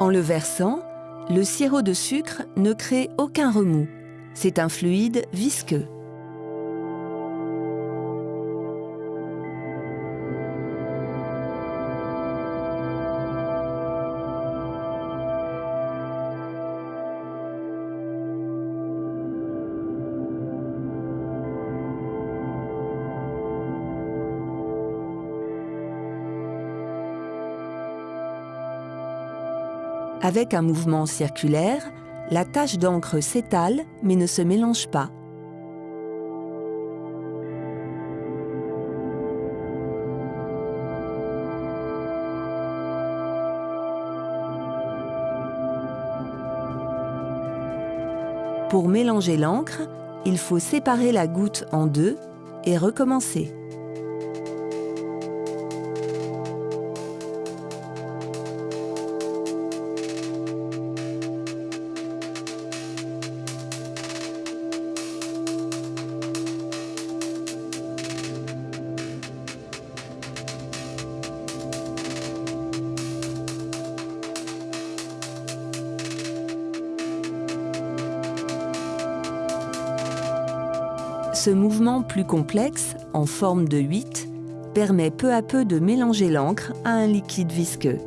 En le versant, le sirop de sucre ne crée aucun remous. C'est un fluide visqueux. Avec un mouvement circulaire, la tache d'encre s'étale mais ne se mélange pas. Pour mélanger l'encre, il faut séparer la goutte en deux et recommencer. Ce mouvement plus complexe, en forme de 8, permet peu à peu de mélanger l'encre à un liquide visqueux.